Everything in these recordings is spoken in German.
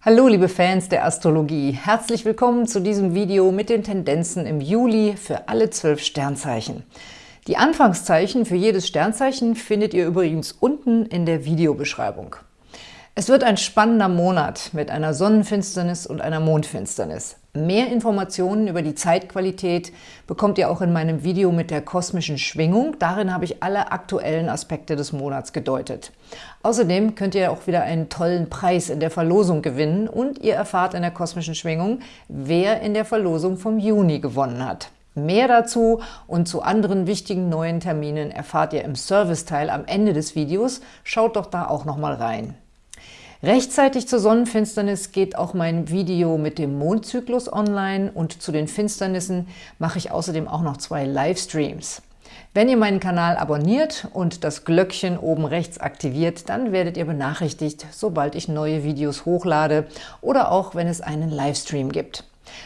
Hallo liebe Fans der Astrologie, herzlich willkommen zu diesem Video mit den Tendenzen im Juli für alle zwölf Sternzeichen. Die Anfangszeichen für jedes Sternzeichen findet ihr übrigens unten in der Videobeschreibung. Es wird ein spannender Monat mit einer Sonnenfinsternis und einer Mondfinsternis. Mehr Informationen über die Zeitqualität bekommt ihr auch in meinem Video mit der kosmischen Schwingung. Darin habe ich alle aktuellen Aspekte des Monats gedeutet. Außerdem könnt ihr auch wieder einen tollen Preis in der Verlosung gewinnen und ihr erfahrt in der kosmischen Schwingung, wer in der Verlosung vom Juni gewonnen hat. Mehr dazu und zu anderen wichtigen neuen Terminen erfahrt ihr im Serviceteil am Ende des Videos. Schaut doch da auch noch mal rein. Rechtzeitig zur Sonnenfinsternis geht auch mein Video mit dem Mondzyklus online und zu den Finsternissen mache ich außerdem auch noch zwei Livestreams. Wenn ihr meinen Kanal abonniert und das Glöckchen oben rechts aktiviert, dann werdet ihr benachrichtigt, sobald ich neue Videos hochlade oder auch, wenn es einen Livestream gibt.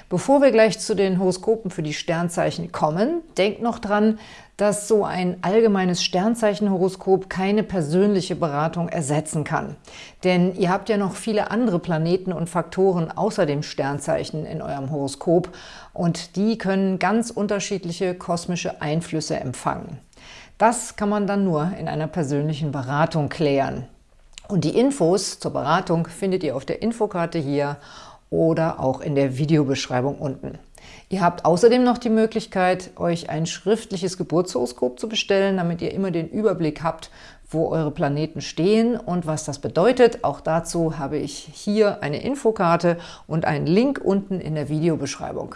Bevor wir gleich zu den Horoskopen für die Sternzeichen kommen, denkt noch dran, dass so ein allgemeines Sternzeichenhoroskop keine persönliche Beratung ersetzen kann. Denn ihr habt ja noch viele andere Planeten und Faktoren außer dem Sternzeichen in eurem Horoskop und die können ganz unterschiedliche kosmische Einflüsse empfangen. Das kann man dann nur in einer persönlichen Beratung klären. Und die Infos zur Beratung findet ihr auf der Infokarte hier oder auch in der Videobeschreibung unten. Ihr habt außerdem noch die Möglichkeit, euch ein schriftliches Geburtshoroskop zu bestellen, damit ihr immer den Überblick habt, wo eure Planeten stehen und was das bedeutet. Auch dazu habe ich hier eine Infokarte und einen Link unten in der Videobeschreibung.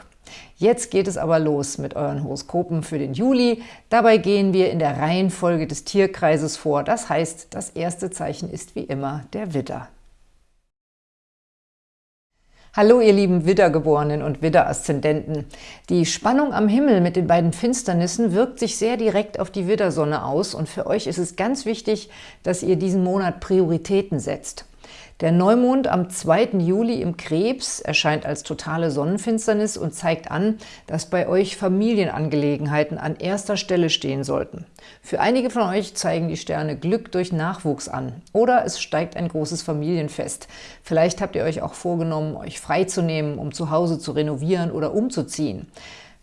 Jetzt geht es aber los mit euren Horoskopen für den Juli. Dabei gehen wir in der Reihenfolge des Tierkreises vor. Das heißt, das erste Zeichen ist wie immer der Widder. Hallo ihr lieben Widdergeborenen und Widderaszendenten. Die Spannung am Himmel mit den beiden Finsternissen wirkt sich sehr direkt auf die Widdersonne aus und für euch ist es ganz wichtig, dass ihr diesen Monat Prioritäten setzt. Der Neumond am 2. Juli im Krebs erscheint als totale Sonnenfinsternis und zeigt an, dass bei euch Familienangelegenheiten an erster Stelle stehen sollten. Für einige von euch zeigen die Sterne Glück durch Nachwuchs an oder es steigt ein großes Familienfest. Vielleicht habt ihr euch auch vorgenommen, euch freizunehmen, um zu Hause zu renovieren oder umzuziehen.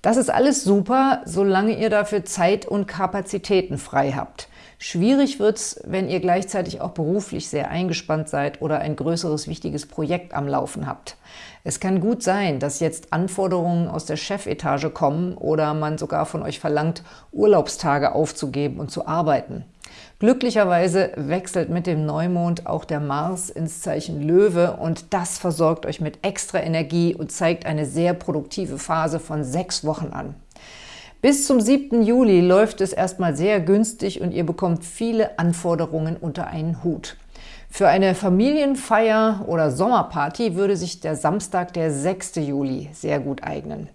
Das ist alles super, solange ihr dafür Zeit und Kapazitäten frei habt. Schwierig wird es, wenn ihr gleichzeitig auch beruflich sehr eingespannt seid oder ein größeres, wichtiges Projekt am Laufen habt. Es kann gut sein, dass jetzt Anforderungen aus der Chefetage kommen oder man sogar von euch verlangt, Urlaubstage aufzugeben und zu arbeiten. Glücklicherweise wechselt mit dem Neumond auch der Mars ins Zeichen Löwe und das versorgt euch mit extra Energie und zeigt eine sehr produktive Phase von sechs Wochen an. Bis zum 7. Juli läuft es erstmal sehr günstig und ihr bekommt viele Anforderungen unter einen Hut. Für eine Familienfeier oder Sommerparty würde sich der Samstag, der 6. Juli, sehr gut eignen.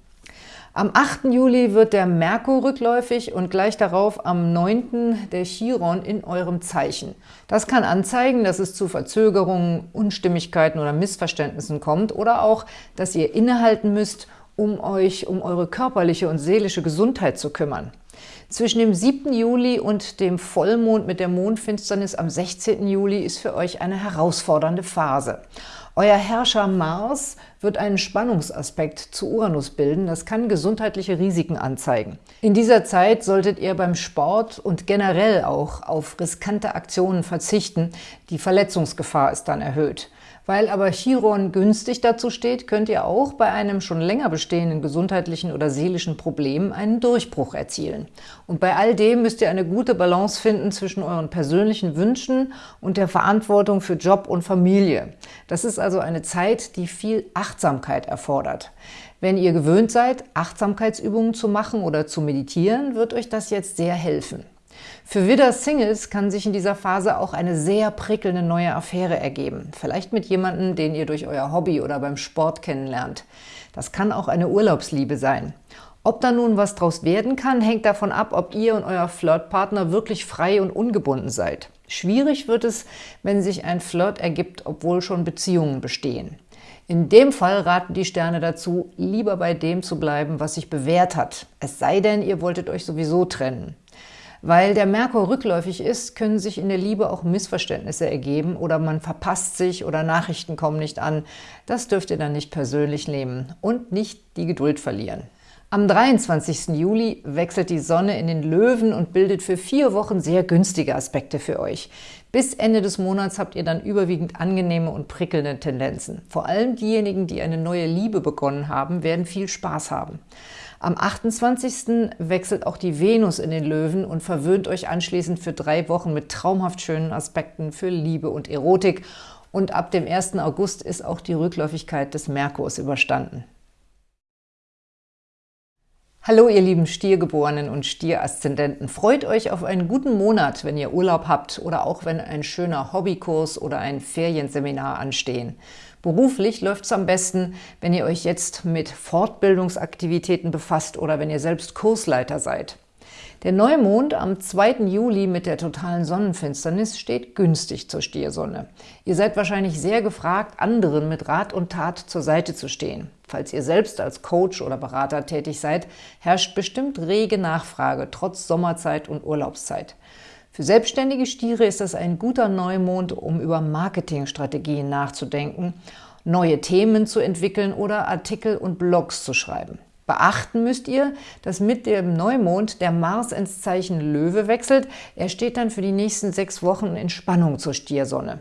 Am 8. Juli wird der Merkur rückläufig und gleich darauf am 9. der Chiron in eurem Zeichen. Das kann anzeigen, dass es zu Verzögerungen, Unstimmigkeiten oder Missverständnissen kommt oder auch, dass ihr innehalten müsst um euch um eure körperliche und seelische Gesundheit zu kümmern. Zwischen dem 7. Juli und dem Vollmond mit der Mondfinsternis am 16. Juli ist für euch eine herausfordernde Phase. Euer Herrscher Mars wird einen Spannungsaspekt zu Uranus bilden. Das kann gesundheitliche Risiken anzeigen. In dieser Zeit solltet ihr beim Sport und generell auch auf riskante Aktionen verzichten. Die Verletzungsgefahr ist dann erhöht. Weil aber Chiron günstig dazu steht, könnt ihr auch bei einem schon länger bestehenden gesundheitlichen oder seelischen Problem einen Durchbruch erzielen. Und bei all dem müsst ihr eine gute Balance finden zwischen euren persönlichen Wünschen und der Verantwortung für Job und Familie. Das ist also eine Zeit, die viel Achtsamkeit erfordert. Wenn ihr gewöhnt seid, Achtsamkeitsübungen zu machen oder zu meditieren, wird euch das jetzt sehr helfen. Für Widder-Singles kann sich in dieser Phase auch eine sehr prickelnde neue Affäre ergeben. Vielleicht mit jemandem, den ihr durch euer Hobby oder beim Sport kennenlernt. Das kann auch eine Urlaubsliebe sein. Ob da nun was draus werden kann, hängt davon ab, ob ihr und euer Flirtpartner wirklich frei und ungebunden seid. Schwierig wird es, wenn sich ein Flirt ergibt, obwohl schon Beziehungen bestehen. In dem Fall raten die Sterne dazu, lieber bei dem zu bleiben, was sich bewährt hat. Es sei denn, ihr wolltet euch sowieso trennen. Weil der Merkur rückläufig ist, können sich in der Liebe auch Missverständnisse ergeben oder man verpasst sich oder Nachrichten kommen nicht an. Das dürft ihr dann nicht persönlich nehmen und nicht die Geduld verlieren. Am 23. Juli wechselt die Sonne in den Löwen und bildet für vier Wochen sehr günstige Aspekte für euch. Bis Ende des Monats habt ihr dann überwiegend angenehme und prickelnde Tendenzen. Vor allem diejenigen, die eine neue Liebe begonnen haben, werden viel Spaß haben. Am 28. wechselt auch die Venus in den Löwen und verwöhnt euch anschließend für drei Wochen mit traumhaft schönen Aspekten für Liebe und Erotik. Und ab dem 1. August ist auch die Rückläufigkeit des Merkurs überstanden. Hallo ihr lieben Stiergeborenen und Stieraszendenten. Freut euch auf einen guten Monat, wenn ihr Urlaub habt oder auch wenn ein schöner Hobbykurs oder ein Ferienseminar anstehen. Beruflich läuft es am besten, wenn ihr euch jetzt mit Fortbildungsaktivitäten befasst oder wenn ihr selbst Kursleiter seid. Der Neumond am 2. Juli mit der totalen Sonnenfinsternis steht günstig zur Stiersonne. Ihr seid wahrscheinlich sehr gefragt, anderen mit Rat und Tat zur Seite zu stehen. Falls ihr selbst als Coach oder Berater tätig seid, herrscht bestimmt rege Nachfrage, trotz Sommerzeit und Urlaubszeit. Für selbstständige Stiere ist das ein guter Neumond, um über Marketingstrategien nachzudenken, neue Themen zu entwickeln oder Artikel und Blogs zu schreiben. Beachten müsst ihr, dass mit dem Neumond der Mars ins Zeichen Löwe wechselt. Er steht dann für die nächsten sechs Wochen in Spannung zur Stiersonne.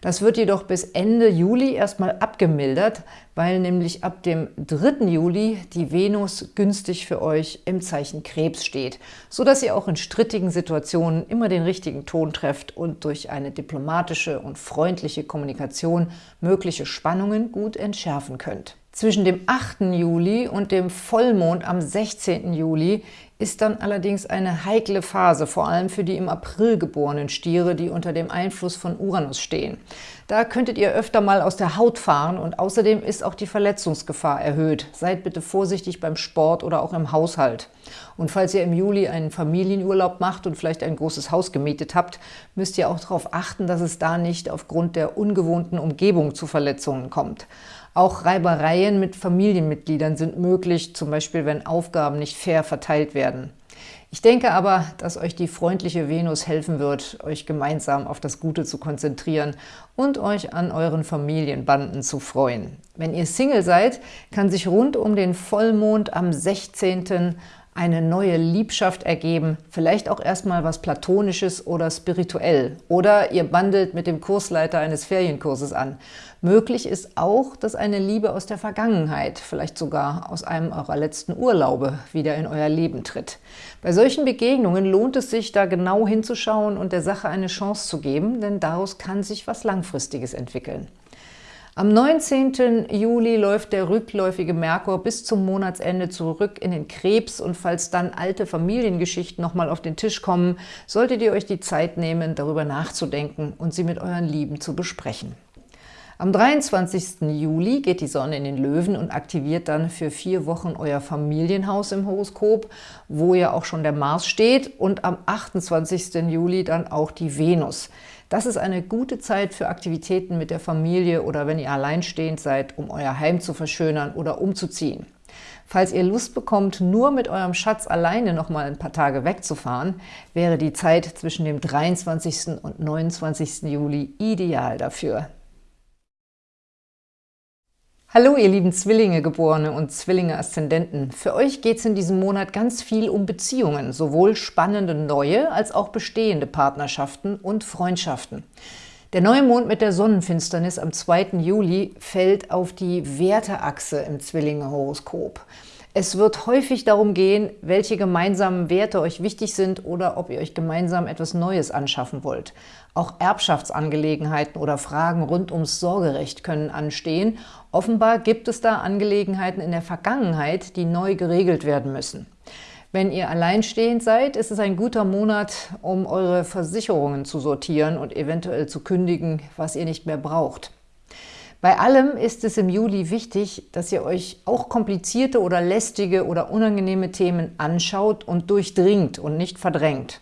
Das wird jedoch bis Ende Juli erstmal abgemildert, weil nämlich ab dem 3. Juli die Venus günstig für euch im Zeichen Krebs steht, sodass ihr auch in strittigen Situationen immer den richtigen Ton trefft und durch eine diplomatische und freundliche Kommunikation mögliche Spannungen gut entschärfen könnt. Zwischen dem 8. Juli und dem Vollmond am 16. Juli ist dann allerdings eine heikle Phase, vor allem für die im April geborenen Stiere, die unter dem Einfluss von Uranus stehen. Da könntet ihr öfter mal aus der Haut fahren und außerdem ist auch die Verletzungsgefahr erhöht. Seid bitte vorsichtig beim Sport oder auch im Haushalt. Und falls ihr im Juli einen Familienurlaub macht und vielleicht ein großes Haus gemietet habt, müsst ihr auch darauf achten, dass es da nicht aufgrund der ungewohnten Umgebung zu Verletzungen kommt. Auch Reibereien mit Familienmitgliedern sind möglich, zum Beispiel wenn Aufgaben nicht fair verteilt werden. Ich denke aber, dass euch die freundliche Venus helfen wird, euch gemeinsam auf das Gute zu konzentrieren und euch an euren Familienbanden zu freuen. Wenn ihr Single seid, kann sich rund um den Vollmond am 16 eine neue Liebschaft ergeben, vielleicht auch erstmal was Platonisches oder spirituell. Oder ihr bandelt mit dem Kursleiter eines Ferienkurses an. Möglich ist auch, dass eine Liebe aus der Vergangenheit, vielleicht sogar aus einem eurer letzten Urlaube, wieder in euer Leben tritt. Bei solchen Begegnungen lohnt es sich, da genau hinzuschauen und der Sache eine Chance zu geben, denn daraus kann sich was Langfristiges entwickeln. Am 19. Juli läuft der rückläufige Merkur bis zum Monatsende zurück in den Krebs und falls dann alte Familiengeschichten nochmal auf den Tisch kommen, solltet ihr euch die Zeit nehmen, darüber nachzudenken und sie mit euren Lieben zu besprechen. Am 23. Juli geht die Sonne in den Löwen und aktiviert dann für vier Wochen euer Familienhaus im Horoskop, wo ja auch schon der Mars steht und am 28. Juli dann auch die Venus. Das ist eine gute Zeit für Aktivitäten mit der Familie oder wenn ihr alleinstehend seid, um euer Heim zu verschönern oder umzuziehen. Falls ihr Lust bekommt, nur mit eurem Schatz alleine noch mal ein paar Tage wegzufahren, wäre die Zeit zwischen dem 23. und 29. Juli ideal dafür. Hallo ihr lieben Zwillinge-Geborene und Zwillinge-Aszendenten. Für euch geht es in diesem Monat ganz viel um Beziehungen, sowohl spannende neue als auch bestehende Partnerschaften und Freundschaften. Der Neumond mit der Sonnenfinsternis am 2. Juli fällt auf die Werteachse im Zwillinge-Horoskop. Es wird häufig darum gehen, welche gemeinsamen Werte euch wichtig sind oder ob ihr euch gemeinsam etwas Neues anschaffen wollt. Auch Erbschaftsangelegenheiten oder Fragen rund ums Sorgerecht können anstehen. Offenbar gibt es da Angelegenheiten in der Vergangenheit, die neu geregelt werden müssen. Wenn ihr alleinstehend seid, ist es ein guter Monat, um eure Versicherungen zu sortieren und eventuell zu kündigen, was ihr nicht mehr braucht. Bei allem ist es im Juli wichtig, dass ihr euch auch komplizierte oder lästige oder unangenehme Themen anschaut und durchdringt und nicht verdrängt.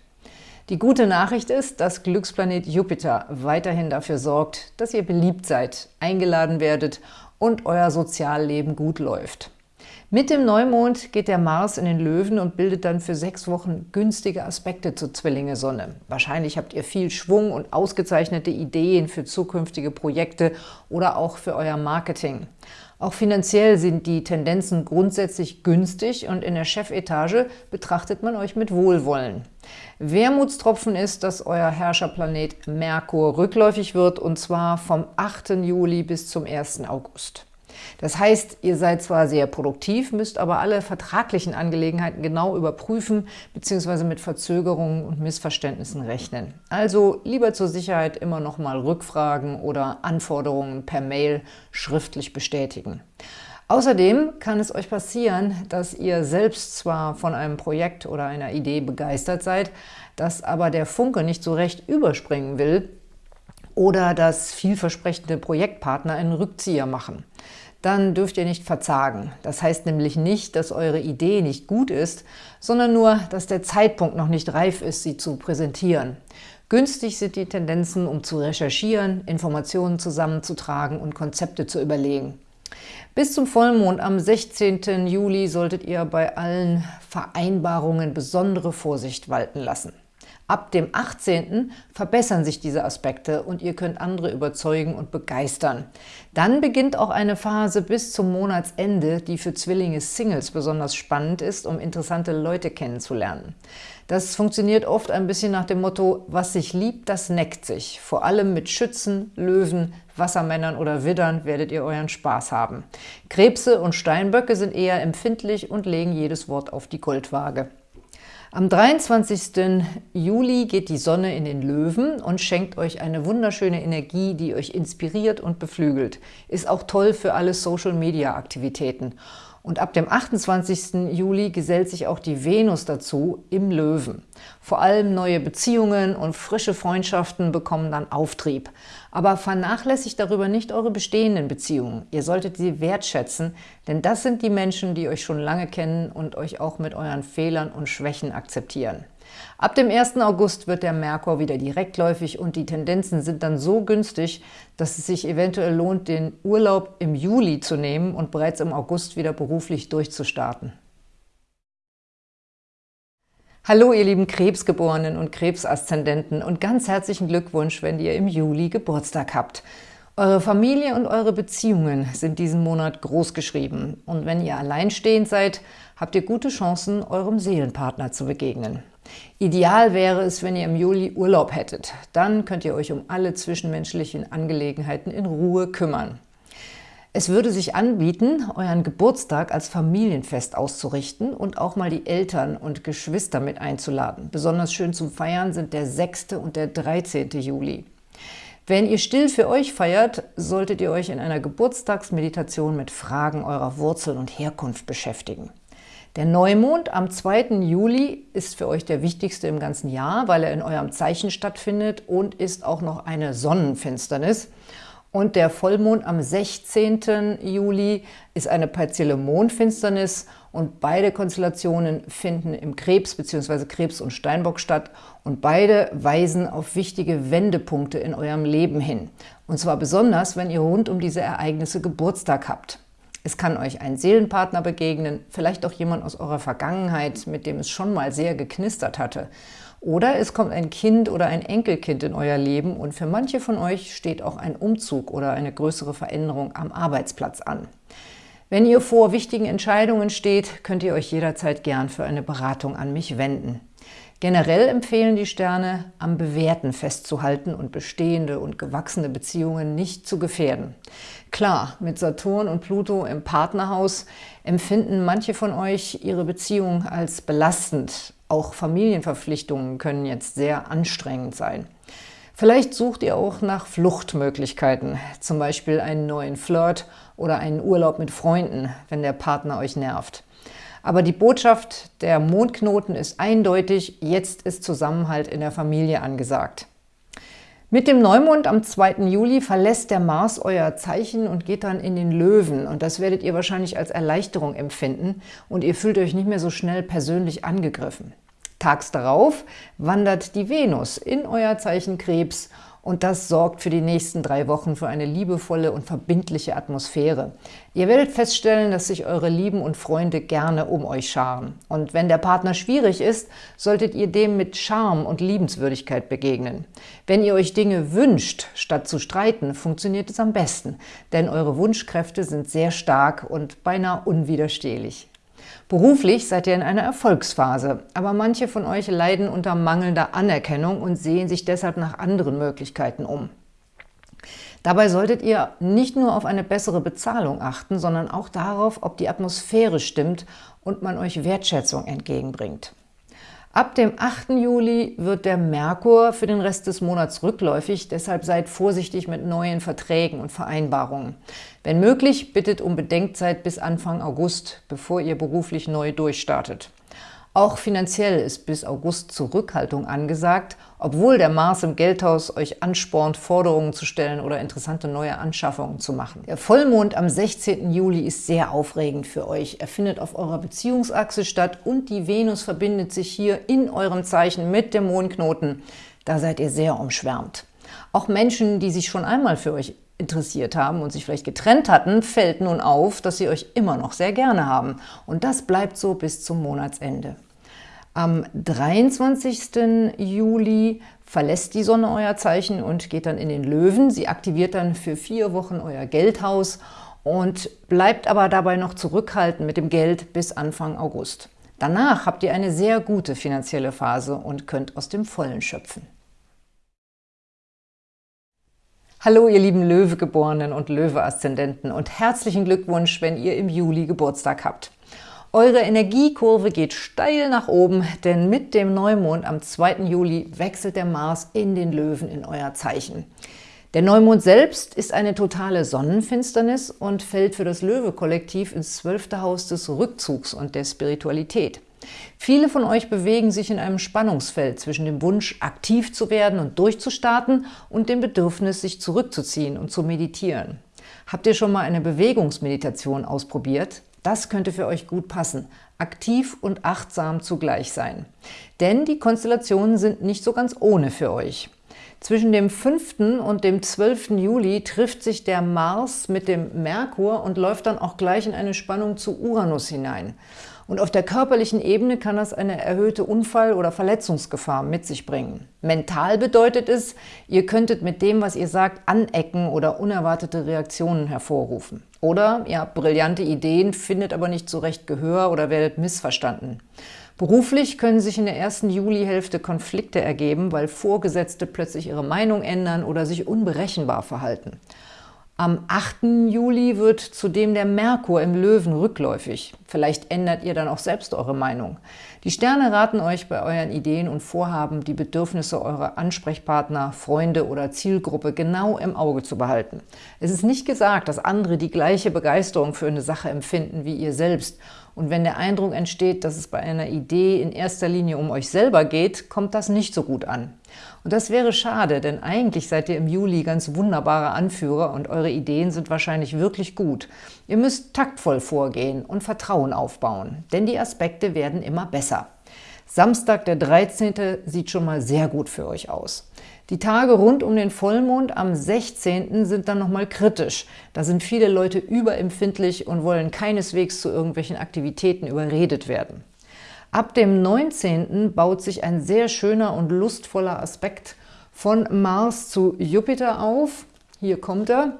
Die gute Nachricht ist, dass Glücksplanet Jupiter weiterhin dafür sorgt, dass ihr beliebt seid, eingeladen werdet und euer Sozialleben gut läuft. Mit dem Neumond geht der Mars in den Löwen und bildet dann für sechs Wochen günstige Aspekte zur Zwillinge-Sonne. Wahrscheinlich habt ihr viel Schwung und ausgezeichnete Ideen für zukünftige Projekte oder auch für euer Marketing. Auch finanziell sind die Tendenzen grundsätzlich günstig und in der Chefetage betrachtet man euch mit Wohlwollen. Wermutstropfen ist, dass euer Herrscherplanet Merkur rückläufig wird und zwar vom 8. Juli bis zum 1. August. Das heißt, ihr seid zwar sehr produktiv, müsst aber alle vertraglichen Angelegenheiten genau überprüfen bzw. mit Verzögerungen und Missverständnissen rechnen. Also lieber zur Sicherheit immer noch mal rückfragen oder Anforderungen per Mail schriftlich bestätigen. Außerdem kann es euch passieren, dass ihr selbst zwar von einem Projekt oder einer Idee begeistert seid, dass aber der Funke nicht so recht überspringen will oder dass vielversprechende Projektpartner einen Rückzieher machen dann dürft ihr nicht verzagen. Das heißt nämlich nicht, dass eure Idee nicht gut ist, sondern nur, dass der Zeitpunkt noch nicht reif ist, sie zu präsentieren. Günstig sind die Tendenzen, um zu recherchieren, Informationen zusammenzutragen und Konzepte zu überlegen. Bis zum Vollmond am 16. Juli solltet ihr bei allen Vereinbarungen besondere Vorsicht walten lassen. Ab dem 18. verbessern sich diese Aspekte und ihr könnt andere überzeugen und begeistern. Dann beginnt auch eine Phase bis zum Monatsende, die für Zwillinge Singles besonders spannend ist, um interessante Leute kennenzulernen. Das funktioniert oft ein bisschen nach dem Motto, was sich liebt, das neckt sich. Vor allem mit Schützen, Löwen, Wassermännern oder Widdern werdet ihr euren Spaß haben. Krebse und Steinböcke sind eher empfindlich und legen jedes Wort auf die Goldwaage. Am 23. Juli geht die Sonne in den Löwen und schenkt euch eine wunderschöne Energie, die euch inspiriert und beflügelt. Ist auch toll für alle Social-Media-Aktivitäten. Und ab dem 28. Juli gesellt sich auch die Venus dazu im Löwen. Vor allem neue Beziehungen und frische Freundschaften bekommen dann Auftrieb. Aber vernachlässigt darüber nicht eure bestehenden Beziehungen. Ihr solltet sie wertschätzen, denn das sind die Menschen, die euch schon lange kennen und euch auch mit euren Fehlern und Schwächen akzeptieren. Ab dem 1. August wird der Merkur wieder direktläufig und die Tendenzen sind dann so günstig, dass es sich eventuell lohnt, den Urlaub im Juli zu nehmen und bereits im August wieder beruflich durchzustarten. Hallo ihr lieben Krebsgeborenen und Krebsaszendenten und ganz herzlichen Glückwunsch, wenn ihr im Juli Geburtstag habt. Eure Familie und eure Beziehungen sind diesen Monat großgeschrieben und wenn ihr alleinstehend seid, habt ihr gute Chancen, eurem Seelenpartner zu begegnen. Ideal wäre es, wenn ihr im Juli Urlaub hättet. Dann könnt ihr euch um alle zwischenmenschlichen Angelegenheiten in Ruhe kümmern. Es würde sich anbieten, euren Geburtstag als Familienfest auszurichten und auch mal die Eltern und Geschwister mit einzuladen. Besonders schön zum Feiern sind der 6. und der 13. Juli. Wenn ihr still für euch feiert, solltet ihr euch in einer Geburtstagsmeditation mit Fragen eurer Wurzeln und Herkunft beschäftigen. Der Neumond am 2. Juli ist für euch der wichtigste im ganzen Jahr, weil er in eurem Zeichen stattfindet und ist auch noch eine Sonnenfinsternis. Und der Vollmond am 16. Juli ist eine partielle Mondfinsternis und beide Konstellationen finden im Krebs bzw. Krebs und Steinbock statt und beide weisen auf wichtige Wendepunkte in eurem Leben hin. Und zwar besonders, wenn ihr rund um diese Ereignisse Geburtstag habt. Es kann euch ein Seelenpartner begegnen, vielleicht auch jemand aus eurer Vergangenheit, mit dem es schon mal sehr geknistert hatte. Oder es kommt ein Kind oder ein Enkelkind in euer Leben und für manche von euch steht auch ein Umzug oder eine größere Veränderung am Arbeitsplatz an. Wenn ihr vor wichtigen Entscheidungen steht, könnt ihr euch jederzeit gern für eine Beratung an mich wenden. Generell empfehlen die Sterne, am Bewährten festzuhalten und bestehende und gewachsene Beziehungen nicht zu gefährden. Klar, mit Saturn und Pluto im Partnerhaus empfinden manche von euch ihre Beziehung als belastend. Auch Familienverpflichtungen können jetzt sehr anstrengend sein. Vielleicht sucht ihr auch nach Fluchtmöglichkeiten, zum Beispiel einen neuen Flirt oder einen Urlaub mit Freunden, wenn der Partner euch nervt. Aber die Botschaft der Mondknoten ist eindeutig, jetzt ist Zusammenhalt in der Familie angesagt. Mit dem Neumond am 2. Juli verlässt der Mars euer Zeichen und geht dann in den Löwen. Und das werdet ihr wahrscheinlich als Erleichterung empfinden und ihr fühlt euch nicht mehr so schnell persönlich angegriffen. Tags darauf wandert die Venus in euer Zeichen Krebs und das sorgt für die nächsten drei Wochen für eine liebevolle und verbindliche Atmosphäre. Ihr werdet feststellen, dass sich eure Lieben und Freunde gerne um euch scharen. Und wenn der Partner schwierig ist, solltet ihr dem mit Charme und Liebenswürdigkeit begegnen. Wenn ihr euch Dinge wünscht, statt zu streiten, funktioniert es am besten, denn eure Wunschkräfte sind sehr stark und beinahe unwiderstehlich. Beruflich seid ihr in einer Erfolgsphase, aber manche von euch leiden unter mangelnder Anerkennung und sehen sich deshalb nach anderen Möglichkeiten um. Dabei solltet ihr nicht nur auf eine bessere Bezahlung achten, sondern auch darauf, ob die Atmosphäre stimmt und man euch Wertschätzung entgegenbringt. Ab dem 8. Juli wird der Merkur für den Rest des Monats rückläufig, deshalb seid vorsichtig mit neuen Verträgen und Vereinbarungen. Wenn möglich, bittet um Bedenkzeit bis Anfang August, bevor ihr beruflich neu durchstartet. Auch finanziell ist bis August Zurückhaltung angesagt, obwohl der Mars im Geldhaus euch anspornt, Forderungen zu stellen oder interessante neue Anschaffungen zu machen. Der Vollmond am 16. Juli ist sehr aufregend für euch. Er findet auf eurer Beziehungsachse statt und die Venus verbindet sich hier in eurem Zeichen mit dem Mondknoten. Da seid ihr sehr umschwärmt. Auch Menschen, die sich schon einmal für euch interessiert haben und sich vielleicht getrennt hatten, fällt nun auf, dass sie euch immer noch sehr gerne haben. Und das bleibt so bis zum Monatsende. Am 23. Juli verlässt die Sonne euer Zeichen und geht dann in den Löwen. Sie aktiviert dann für vier Wochen euer Geldhaus und bleibt aber dabei noch zurückhaltend mit dem Geld bis Anfang August. Danach habt ihr eine sehr gute finanzielle Phase und könnt aus dem Vollen schöpfen. Hallo ihr lieben Löwegeborenen und Löwe-Aszendenten und herzlichen Glückwunsch, wenn ihr im Juli Geburtstag habt. Eure Energiekurve geht steil nach oben, denn mit dem Neumond am 2. Juli wechselt der Mars in den Löwen in euer Zeichen. Der Neumond selbst ist eine totale Sonnenfinsternis und fällt für das Löwe-Kollektiv ins zwölfte Haus des Rückzugs und der Spiritualität. Viele von euch bewegen sich in einem Spannungsfeld zwischen dem Wunsch, aktiv zu werden und durchzustarten und dem Bedürfnis, sich zurückzuziehen und zu meditieren. Habt ihr schon mal eine Bewegungsmeditation ausprobiert? Das könnte für euch gut passen. Aktiv und achtsam zugleich sein. Denn die Konstellationen sind nicht so ganz ohne für euch. Zwischen dem 5. und dem 12. Juli trifft sich der Mars mit dem Merkur und läuft dann auch gleich in eine Spannung zu Uranus hinein. Und auf der körperlichen Ebene kann das eine erhöhte Unfall- oder Verletzungsgefahr mit sich bringen. Mental bedeutet es, ihr könntet mit dem, was ihr sagt, anecken oder unerwartete Reaktionen hervorrufen. Oder ihr habt brillante Ideen, findet aber nicht so recht Gehör oder werdet missverstanden. Beruflich können sich in der ersten Julihälfte Konflikte ergeben, weil Vorgesetzte plötzlich ihre Meinung ändern oder sich unberechenbar verhalten. Am 8. Juli wird zudem der Merkur im Löwen rückläufig. Vielleicht ändert ihr dann auch selbst eure Meinung. Die Sterne raten euch bei euren Ideen und Vorhaben, die Bedürfnisse eurer Ansprechpartner, Freunde oder Zielgruppe genau im Auge zu behalten. Es ist nicht gesagt, dass andere die gleiche Begeisterung für eine Sache empfinden wie ihr selbst. Und wenn der Eindruck entsteht, dass es bei einer Idee in erster Linie um euch selber geht, kommt das nicht so gut an. Und das wäre schade, denn eigentlich seid ihr im Juli ganz wunderbare Anführer und eure Ideen sind wahrscheinlich wirklich gut. Ihr müsst taktvoll vorgehen und Vertrauen aufbauen, denn die Aspekte werden immer besser. Samstag, der 13. sieht schon mal sehr gut für euch aus. Die Tage rund um den Vollmond am 16. sind dann nochmal kritisch. Da sind viele Leute überempfindlich und wollen keineswegs zu irgendwelchen Aktivitäten überredet werden. Ab dem 19. baut sich ein sehr schöner und lustvoller Aspekt von Mars zu Jupiter auf. Hier kommt er.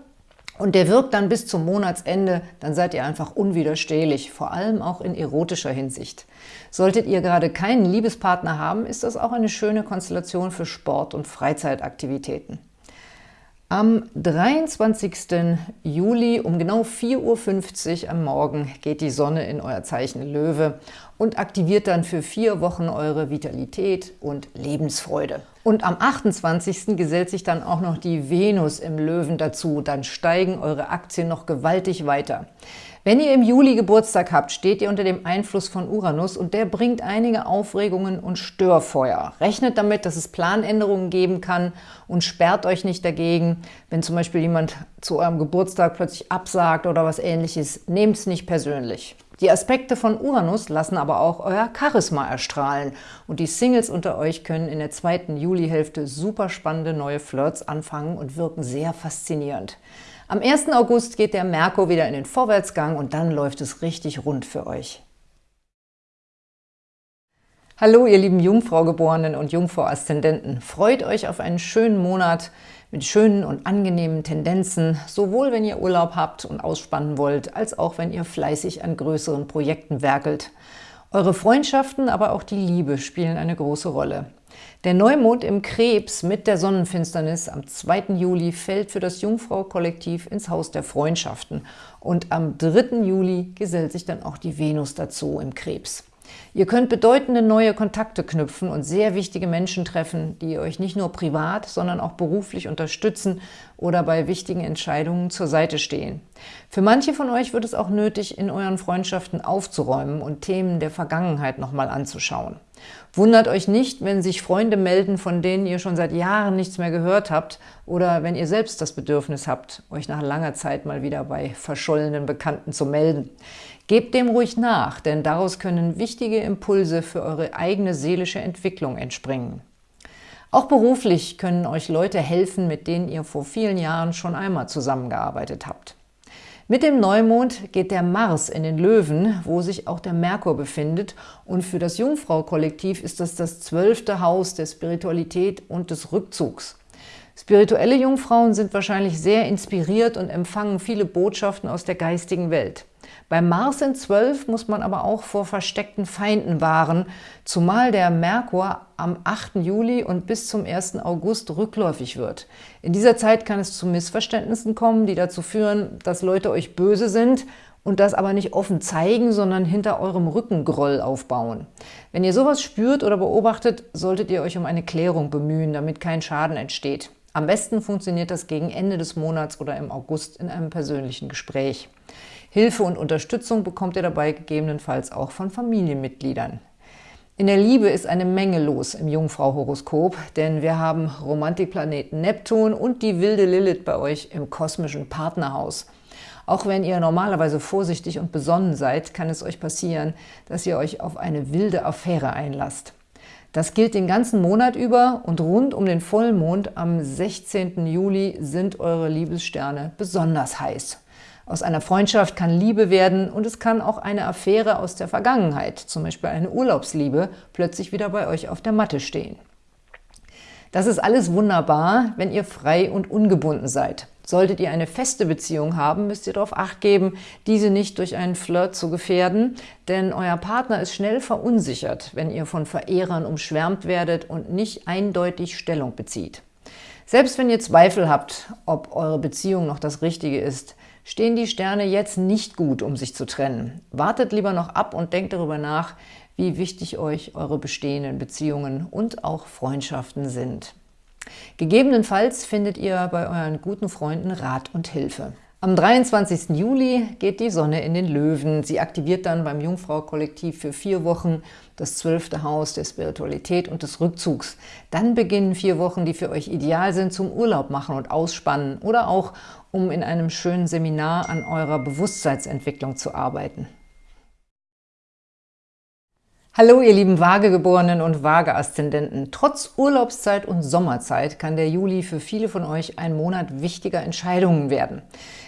Und der wirkt dann bis zum Monatsende, dann seid ihr einfach unwiderstehlich, vor allem auch in erotischer Hinsicht. Solltet ihr gerade keinen Liebespartner haben, ist das auch eine schöne Konstellation für Sport- und Freizeitaktivitäten. Am 23. Juli um genau 4.50 Uhr am Morgen geht die Sonne in euer Zeichen Löwe und aktiviert dann für vier Wochen eure Vitalität und Lebensfreude. Und am 28. gesellt sich dann auch noch die Venus im Löwen dazu. Dann steigen eure Aktien noch gewaltig weiter. Wenn ihr im Juli Geburtstag habt, steht ihr unter dem Einfluss von Uranus und der bringt einige Aufregungen und Störfeuer. Rechnet damit, dass es Planänderungen geben kann und sperrt euch nicht dagegen. Wenn zum Beispiel jemand zu eurem Geburtstag plötzlich absagt oder was ähnliches, nehmt es nicht persönlich. Die Aspekte von Uranus lassen aber auch euer Charisma erstrahlen und die Singles unter euch können in der zweiten Julihälfte super spannende neue Flirts anfangen und wirken sehr faszinierend. Am 1. August geht der Merkur wieder in den Vorwärtsgang und dann läuft es richtig rund für euch. Hallo ihr lieben Jungfrau-Geborenen und Jungfrau-Aszendenten. Freut euch auf einen schönen Monat mit schönen und angenehmen Tendenzen, sowohl wenn ihr Urlaub habt und ausspannen wollt, als auch wenn ihr fleißig an größeren Projekten werkelt. Eure Freundschaften, aber auch die Liebe spielen eine große Rolle. Der Neumond im Krebs mit der Sonnenfinsternis am 2. Juli fällt für das Jungfrau-Kollektiv ins Haus der Freundschaften und am 3. Juli gesellt sich dann auch die Venus dazu im Krebs. Ihr könnt bedeutende neue Kontakte knüpfen und sehr wichtige Menschen treffen, die euch nicht nur privat, sondern auch beruflich unterstützen oder bei wichtigen Entscheidungen zur Seite stehen. Für manche von euch wird es auch nötig, in euren Freundschaften aufzuräumen und Themen der Vergangenheit nochmal anzuschauen. Wundert euch nicht, wenn sich Freunde melden, von denen ihr schon seit Jahren nichts mehr gehört habt oder wenn ihr selbst das Bedürfnis habt, euch nach langer Zeit mal wieder bei verschollenen Bekannten zu melden. Gebt dem ruhig nach, denn daraus können wichtige Impulse für eure eigene seelische Entwicklung entspringen. Auch beruflich können euch Leute helfen, mit denen ihr vor vielen Jahren schon einmal zusammengearbeitet habt. Mit dem Neumond geht der Mars in den Löwen, wo sich auch der Merkur befindet und für das Jungfrau-Kollektiv ist das das zwölfte Haus der Spiritualität und des Rückzugs. Spirituelle Jungfrauen sind wahrscheinlich sehr inspiriert und empfangen viele Botschaften aus der geistigen Welt. Beim Mars in 12 muss man aber auch vor versteckten Feinden wahren, zumal der Merkur am 8. Juli und bis zum 1. August rückläufig wird. In dieser Zeit kann es zu Missverständnissen kommen, die dazu führen, dass Leute euch böse sind und das aber nicht offen zeigen, sondern hinter eurem Rücken Groll aufbauen. Wenn ihr sowas spürt oder beobachtet, solltet ihr euch um eine Klärung bemühen, damit kein Schaden entsteht. Am besten funktioniert das gegen Ende des Monats oder im August in einem persönlichen Gespräch. Hilfe und Unterstützung bekommt ihr dabei gegebenenfalls auch von Familienmitgliedern. In der Liebe ist eine Menge los im Jungfrau-Horoskop, denn wir haben Romantikplaneten Neptun und die wilde Lilith bei euch im kosmischen Partnerhaus. Auch wenn ihr normalerweise vorsichtig und besonnen seid, kann es euch passieren, dass ihr euch auf eine wilde Affäre einlasst. Das gilt den ganzen Monat über und rund um den Vollmond am 16. Juli sind eure Liebessterne besonders heiß. Aus einer Freundschaft kann Liebe werden und es kann auch eine Affäre aus der Vergangenheit, zum Beispiel eine Urlaubsliebe, plötzlich wieder bei euch auf der Matte stehen. Das ist alles wunderbar, wenn ihr frei und ungebunden seid. Solltet ihr eine feste Beziehung haben, müsst ihr darauf Acht geben, diese nicht durch einen Flirt zu gefährden, denn euer Partner ist schnell verunsichert, wenn ihr von Verehrern umschwärmt werdet und nicht eindeutig Stellung bezieht. Selbst wenn ihr Zweifel habt, ob eure Beziehung noch das Richtige ist, stehen die Sterne jetzt nicht gut, um sich zu trennen. Wartet lieber noch ab und denkt darüber nach, wie wichtig euch eure bestehenden Beziehungen und auch Freundschaften sind. Gegebenenfalls findet ihr bei euren guten Freunden Rat und Hilfe. Am 23. Juli geht die Sonne in den Löwen. Sie aktiviert dann beim Jungfrau-Kollektiv für vier Wochen das zwölfte Haus der Spiritualität und des Rückzugs. Dann beginnen vier Wochen, die für euch ideal sind zum Urlaub machen und ausspannen oder auch, um in einem schönen Seminar an eurer Bewusstseinsentwicklung zu arbeiten. Hallo ihr lieben Waagegeborenen und Waage-Aszendenten. Trotz Urlaubszeit und Sommerzeit kann der Juli für viele von euch ein Monat wichtiger Entscheidungen werden.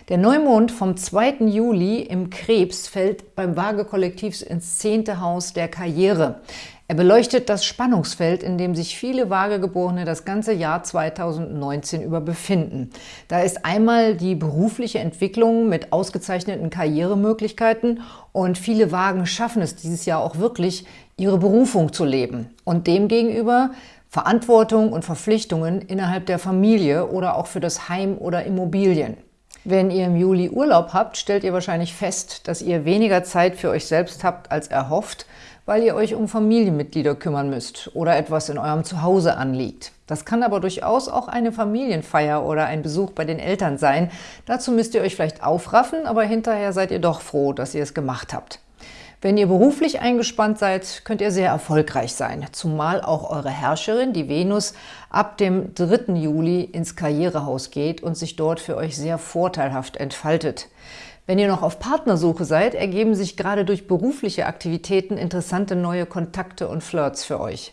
Der Neumond vom 2. Juli im Krebs fällt beim Waage-Kollektiv ins zehnte Haus der Karriere. Er beleuchtet das Spannungsfeld, in dem sich viele Waagegeborene das ganze Jahr 2019 über befinden. Da ist einmal die berufliche Entwicklung mit ausgezeichneten Karrieremöglichkeiten und viele Wagen schaffen es dieses Jahr auch wirklich, ihre Berufung zu leben. Und demgegenüber Verantwortung und Verpflichtungen innerhalb der Familie oder auch für das Heim oder Immobilien. Wenn ihr im Juli Urlaub habt, stellt ihr wahrscheinlich fest, dass ihr weniger Zeit für euch selbst habt als erhofft, weil ihr euch um Familienmitglieder kümmern müsst oder etwas in eurem Zuhause anliegt. Das kann aber durchaus auch eine Familienfeier oder ein Besuch bei den Eltern sein. Dazu müsst ihr euch vielleicht aufraffen, aber hinterher seid ihr doch froh, dass ihr es gemacht habt. Wenn ihr beruflich eingespannt seid, könnt ihr sehr erfolgreich sein, zumal auch eure Herrscherin, die Venus, ab dem 3. Juli ins Karrierehaus geht und sich dort für euch sehr vorteilhaft entfaltet. Wenn ihr noch auf Partnersuche seid, ergeben sich gerade durch berufliche Aktivitäten interessante neue Kontakte und Flirts für euch.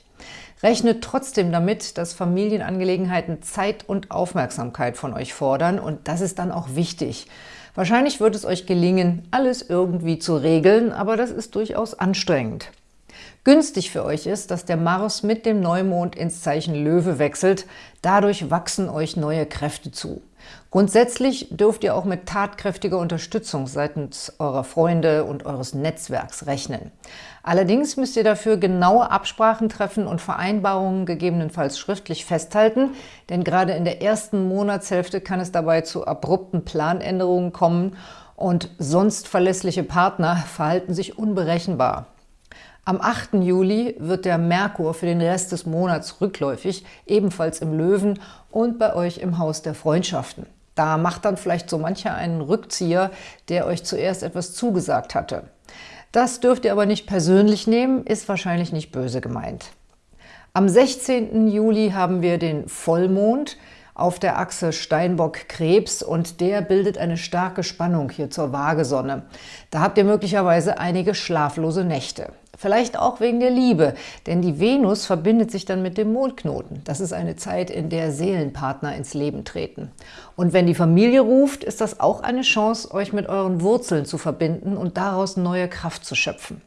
Rechnet trotzdem damit, dass Familienangelegenheiten Zeit und Aufmerksamkeit von euch fordern und das ist dann auch wichtig. Wahrscheinlich wird es euch gelingen, alles irgendwie zu regeln, aber das ist durchaus anstrengend. Günstig für euch ist, dass der Mars mit dem Neumond ins Zeichen Löwe wechselt. Dadurch wachsen euch neue Kräfte zu. Grundsätzlich dürft ihr auch mit tatkräftiger Unterstützung seitens eurer Freunde und eures Netzwerks rechnen. Allerdings müsst ihr dafür genaue Absprachen treffen und Vereinbarungen gegebenenfalls schriftlich festhalten, denn gerade in der ersten Monatshälfte kann es dabei zu abrupten Planänderungen kommen und sonst verlässliche Partner verhalten sich unberechenbar. Am 8. Juli wird der Merkur für den Rest des Monats rückläufig, ebenfalls im Löwen und bei euch im Haus der Freundschaften. Da macht dann vielleicht so mancher einen Rückzieher, der euch zuerst etwas zugesagt hatte. Das dürft ihr aber nicht persönlich nehmen, ist wahrscheinlich nicht böse gemeint. Am 16. Juli haben wir den Vollmond auf der Achse Steinbock-Krebs und der bildet eine starke Spannung hier zur Waagesonne. Da habt ihr möglicherweise einige schlaflose Nächte. Vielleicht auch wegen der Liebe, denn die Venus verbindet sich dann mit dem Mondknoten. Das ist eine Zeit, in der Seelenpartner ins Leben treten. Und wenn die Familie ruft, ist das auch eine Chance, euch mit euren Wurzeln zu verbinden und daraus neue Kraft zu schöpfen.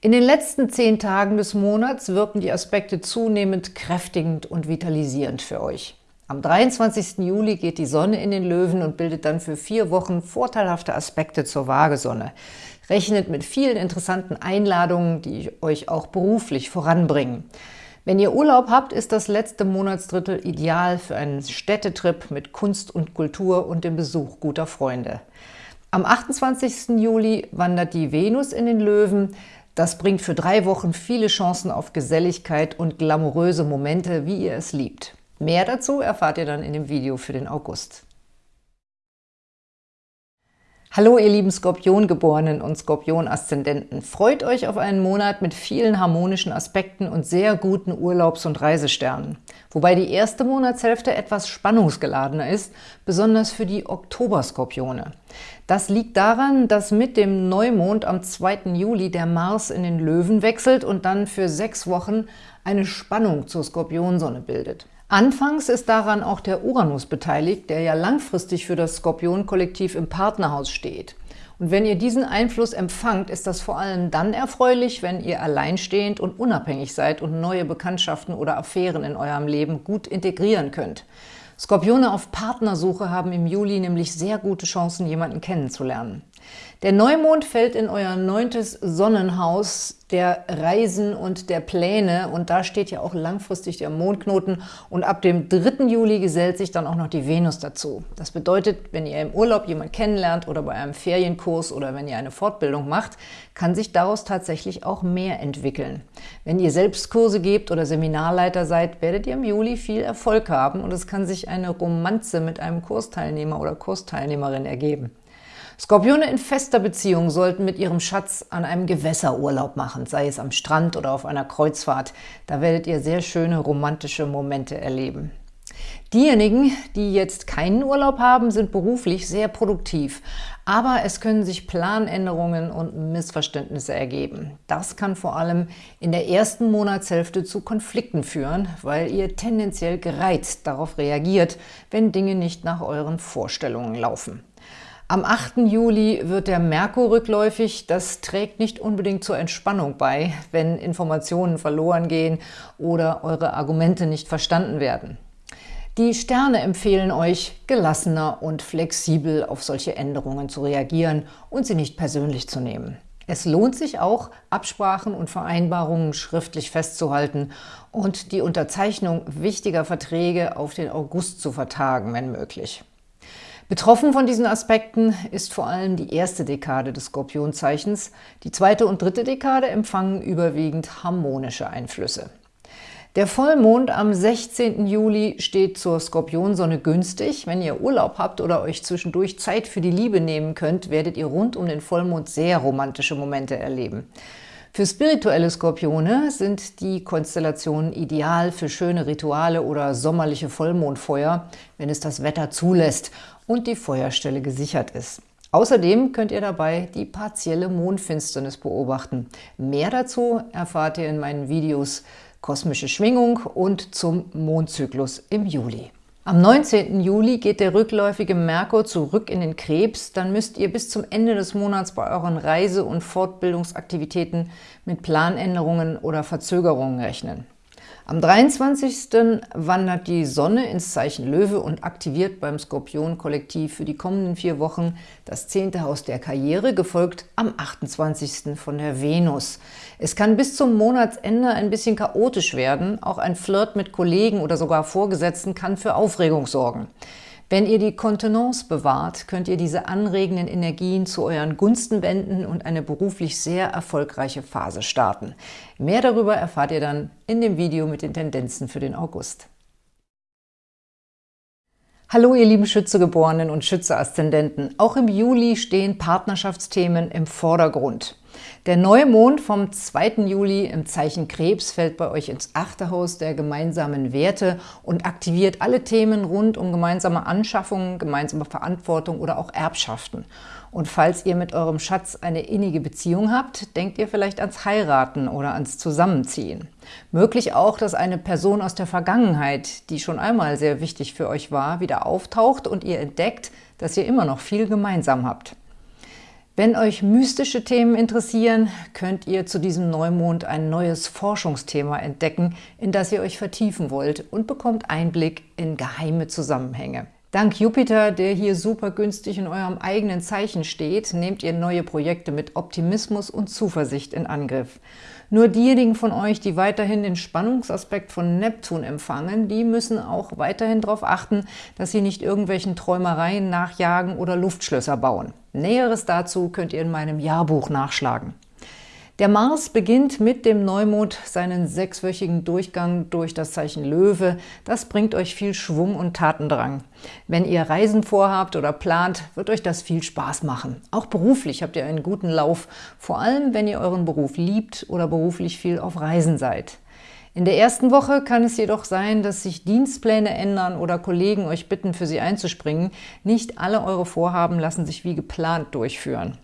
In den letzten zehn Tagen des Monats wirken die Aspekte zunehmend kräftigend und vitalisierend für euch. Am 23. Juli geht die Sonne in den Löwen und bildet dann für vier Wochen vorteilhafte Aspekte zur Waagesonne. Rechnet mit vielen interessanten Einladungen, die euch auch beruflich voranbringen. Wenn ihr Urlaub habt, ist das letzte Monatsdrittel ideal für einen Städtetrip mit Kunst und Kultur und dem Besuch guter Freunde. Am 28. Juli wandert die Venus in den Löwen. Das bringt für drei Wochen viele Chancen auf Geselligkeit und glamouröse Momente, wie ihr es liebt. Mehr dazu erfahrt ihr dann in dem Video für den August. Hallo ihr lieben Skorpiongeborenen und Skorpion-Aszendenten. Freut euch auf einen Monat mit vielen harmonischen Aspekten und sehr guten Urlaubs- und Reisesternen. Wobei die erste Monatshälfte etwas spannungsgeladener ist, besonders für die Oktoberskorpione. Das liegt daran, dass mit dem Neumond am 2. Juli der Mars in den Löwen wechselt und dann für sechs Wochen eine Spannung zur Skorpionsonne bildet. Anfangs ist daran auch der Uranus beteiligt, der ja langfristig für das Skorpion-Kollektiv im Partnerhaus steht. Und wenn ihr diesen Einfluss empfangt, ist das vor allem dann erfreulich, wenn ihr alleinstehend und unabhängig seid und neue Bekanntschaften oder Affären in eurem Leben gut integrieren könnt. Skorpione auf Partnersuche haben im Juli nämlich sehr gute Chancen, jemanden kennenzulernen. Der Neumond fällt in euer neuntes Sonnenhaus der Reisen und der Pläne und da steht ja auch langfristig der Mondknoten und ab dem 3. Juli gesellt sich dann auch noch die Venus dazu. Das bedeutet, wenn ihr im Urlaub jemanden kennenlernt oder bei einem Ferienkurs oder wenn ihr eine Fortbildung macht, kann sich daraus tatsächlich auch mehr entwickeln. Wenn ihr selbst Kurse gebt oder Seminarleiter seid, werdet ihr im Juli viel Erfolg haben und es kann sich eine Romanze mit einem Kursteilnehmer oder Kursteilnehmerin ergeben. Skorpione in fester Beziehung sollten mit ihrem Schatz an einem Gewässerurlaub machen, sei es am Strand oder auf einer Kreuzfahrt. Da werdet ihr sehr schöne romantische Momente erleben. Diejenigen, die jetzt keinen Urlaub haben, sind beruflich sehr produktiv. Aber es können sich Planänderungen und Missverständnisse ergeben. Das kann vor allem in der ersten Monatshälfte zu Konflikten führen, weil ihr tendenziell gereizt darauf reagiert, wenn Dinge nicht nach euren Vorstellungen laufen. Am 8. Juli wird der Merkur rückläufig. Das trägt nicht unbedingt zur Entspannung bei, wenn Informationen verloren gehen oder eure Argumente nicht verstanden werden. Die Sterne empfehlen euch, gelassener und flexibel auf solche Änderungen zu reagieren und sie nicht persönlich zu nehmen. Es lohnt sich auch, Absprachen und Vereinbarungen schriftlich festzuhalten und die Unterzeichnung wichtiger Verträge auf den August zu vertagen, wenn möglich. Betroffen von diesen Aspekten ist vor allem die erste Dekade des Skorpionzeichens. Die zweite und dritte Dekade empfangen überwiegend harmonische Einflüsse. Der Vollmond am 16. Juli steht zur Skorpionsonne günstig. Wenn ihr Urlaub habt oder euch zwischendurch Zeit für die Liebe nehmen könnt, werdet ihr rund um den Vollmond sehr romantische Momente erleben. Für spirituelle Skorpione sind die Konstellationen ideal für schöne Rituale oder sommerliche Vollmondfeuer, wenn es das Wetter zulässt und die Feuerstelle gesichert ist. Außerdem könnt ihr dabei die partielle Mondfinsternis beobachten. Mehr dazu erfahrt ihr in meinen Videos Kosmische Schwingung und zum Mondzyklus im Juli. Am 19. Juli geht der rückläufige Merkur zurück in den Krebs. Dann müsst ihr bis zum Ende des Monats bei euren Reise- und Fortbildungsaktivitäten mit Planänderungen oder Verzögerungen rechnen. Am 23. wandert die Sonne ins Zeichen Löwe und aktiviert beim Skorpion-Kollektiv für die kommenden vier Wochen das zehnte Haus der Karriere, gefolgt am 28. von der Venus. Es kann bis zum Monatsende ein bisschen chaotisch werden. Auch ein Flirt mit Kollegen oder sogar Vorgesetzten kann für Aufregung sorgen. Wenn ihr die Kontenance bewahrt, könnt ihr diese anregenden Energien zu euren Gunsten wenden und eine beruflich sehr erfolgreiche Phase starten. Mehr darüber erfahrt ihr dann in dem Video mit den Tendenzen für den August. Hallo ihr lieben Schützegeborenen und Schütze-Aszendenten. Auch im Juli stehen Partnerschaftsthemen im Vordergrund. Der Neumond vom 2. Juli im Zeichen Krebs fällt bei euch ins achte Haus der gemeinsamen Werte und aktiviert alle Themen rund um gemeinsame Anschaffungen, gemeinsame Verantwortung oder auch Erbschaften. Und falls ihr mit eurem Schatz eine innige Beziehung habt, denkt ihr vielleicht ans Heiraten oder ans Zusammenziehen. Möglich auch, dass eine Person aus der Vergangenheit, die schon einmal sehr wichtig für euch war, wieder auftaucht und ihr entdeckt, dass ihr immer noch viel gemeinsam habt. Wenn euch mystische Themen interessieren, könnt ihr zu diesem Neumond ein neues Forschungsthema entdecken, in das ihr euch vertiefen wollt und bekommt Einblick in geheime Zusammenhänge. Dank Jupiter, der hier super günstig in eurem eigenen Zeichen steht, nehmt ihr neue Projekte mit Optimismus und Zuversicht in Angriff. Nur diejenigen von euch, die weiterhin den Spannungsaspekt von Neptun empfangen, die müssen auch weiterhin darauf achten, dass sie nicht irgendwelchen Träumereien nachjagen oder Luftschlösser bauen. Näheres dazu könnt ihr in meinem Jahrbuch nachschlagen. Der Mars beginnt mit dem Neumond seinen sechswöchigen Durchgang durch das Zeichen Löwe. Das bringt euch viel Schwung und Tatendrang. Wenn ihr Reisen vorhabt oder plant, wird euch das viel Spaß machen. Auch beruflich habt ihr einen guten Lauf, vor allem wenn ihr euren Beruf liebt oder beruflich viel auf Reisen seid. In der ersten Woche kann es jedoch sein, dass sich Dienstpläne ändern oder Kollegen euch bitten, für sie einzuspringen. Nicht alle eure Vorhaben lassen sich wie geplant durchführen.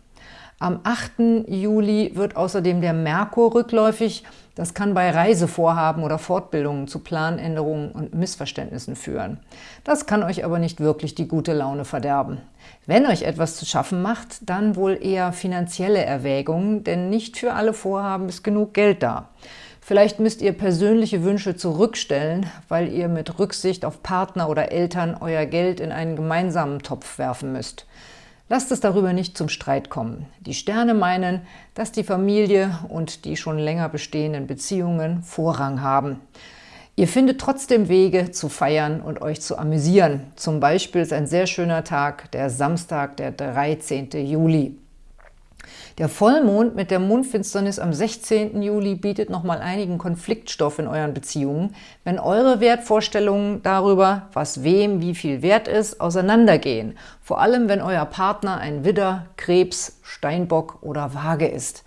Am 8. Juli wird außerdem der Merkur rückläufig. Das kann bei Reisevorhaben oder Fortbildungen zu Planänderungen und Missverständnissen führen. Das kann euch aber nicht wirklich die gute Laune verderben. Wenn euch etwas zu schaffen macht, dann wohl eher finanzielle Erwägungen, denn nicht für alle Vorhaben ist genug Geld da. Vielleicht müsst ihr persönliche Wünsche zurückstellen, weil ihr mit Rücksicht auf Partner oder Eltern euer Geld in einen gemeinsamen Topf werfen müsst. Lasst es darüber nicht zum Streit kommen. Die Sterne meinen, dass die Familie und die schon länger bestehenden Beziehungen Vorrang haben. Ihr findet trotzdem Wege zu feiern und euch zu amüsieren. Zum Beispiel ist ein sehr schöner Tag, der Samstag, der 13. Juli. Der Vollmond mit der Mondfinsternis am 16. Juli bietet nochmal einigen Konfliktstoff in euren Beziehungen, wenn eure Wertvorstellungen darüber, was wem wie viel wert ist, auseinandergehen. Vor allem, wenn euer Partner ein Widder, Krebs, Steinbock oder Waage ist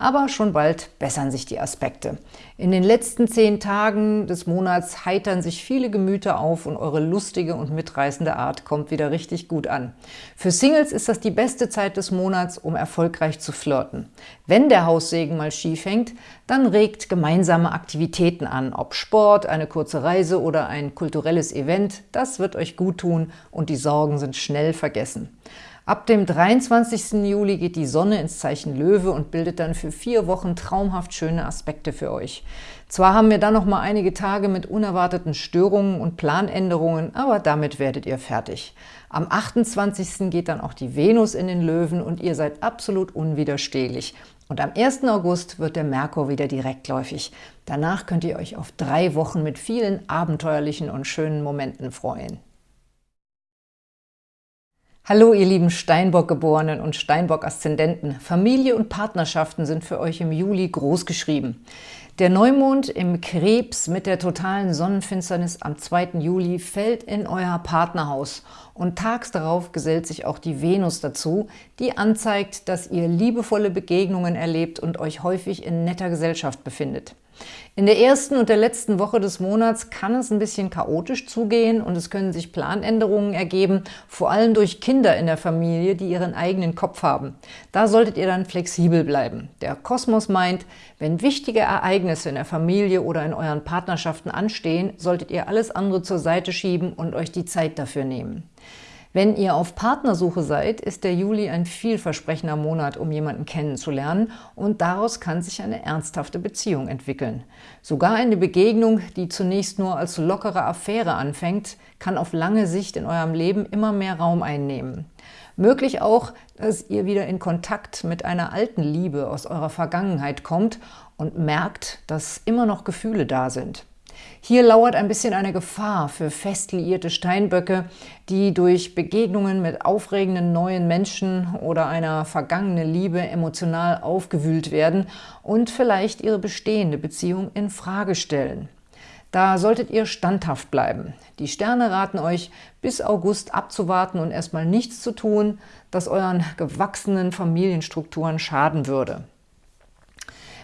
aber schon bald bessern sich die Aspekte. In den letzten zehn Tagen des Monats heitern sich viele Gemüter auf und eure lustige und mitreißende Art kommt wieder richtig gut an. Für Singles ist das die beste Zeit des Monats, um erfolgreich zu flirten. Wenn der Haussegen mal schief hängt, dann regt gemeinsame Aktivitäten an, ob Sport, eine kurze Reise oder ein kulturelles Event. Das wird euch gut tun und die Sorgen sind schnell vergessen. Ab dem 23. Juli geht die Sonne ins Zeichen Löwe und bildet dann für vier Wochen traumhaft schöne Aspekte für euch. Zwar haben wir dann noch mal einige Tage mit unerwarteten Störungen und Planänderungen, aber damit werdet ihr fertig. Am 28. geht dann auch die Venus in den Löwen und ihr seid absolut unwiderstehlich. Und am 1. August wird der Merkur wieder direktläufig. Danach könnt ihr euch auf drei Wochen mit vielen abenteuerlichen und schönen Momenten freuen. Hallo ihr lieben Steinbock-Geborenen und Steinbock-Aszendenten. Familie und Partnerschaften sind für euch im Juli groß geschrieben. Der Neumond im Krebs mit der totalen Sonnenfinsternis am 2. Juli fällt in euer Partnerhaus und tags darauf gesellt sich auch die Venus dazu, die anzeigt, dass ihr liebevolle Begegnungen erlebt und euch häufig in netter Gesellschaft befindet. In der ersten und der letzten Woche des Monats kann es ein bisschen chaotisch zugehen und es können sich Planänderungen ergeben, vor allem durch Kinder in der Familie, die ihren eigenen Kopf haben. Da solltet ihr dann flexibel bleiben. Der Kosmos meint, wenn wichtige Ereignisse in der Familie oder in euren Partnerschaften anstehen, solltet ihr alles andere zur Seite schieben und euch die Zeit dafür nehmen. Wenn ihr auf Partnersuche seid, ist der Juli ein vielversprechender Monat, um jemanden kennenzulernen und daraus kann sich eine ernsthafte Beziehung entwickeln. Sogar eine Begegnung, die zunächst nur als lockere Affäre anfängt, kann auf lange Sicht in eurem Leben immer mehr Raum einnehmen. Möglich auch, dass ihr wieder in Kontakt mit einer alten Liebe aus eurer Vergangenheit kommt und merkt, dass immer noch Gefühle da sind. Hier lauert ein bisschen eine Gefahr für fest liierte Steinböcke, die durch Begegnungen mit aufregenden neuen Menschen oder einer vergangenen Liebe emotional aufgewühlt werden und vielleicht ihre bestehende Beziehung in Frage stellen. Da solltet ihr standhaft bleiben. Die Sterne raten euch, bis August abzuwarten und erstmal nichts zu tun, das euren gewachsenen Familienstrukturen schaden würde.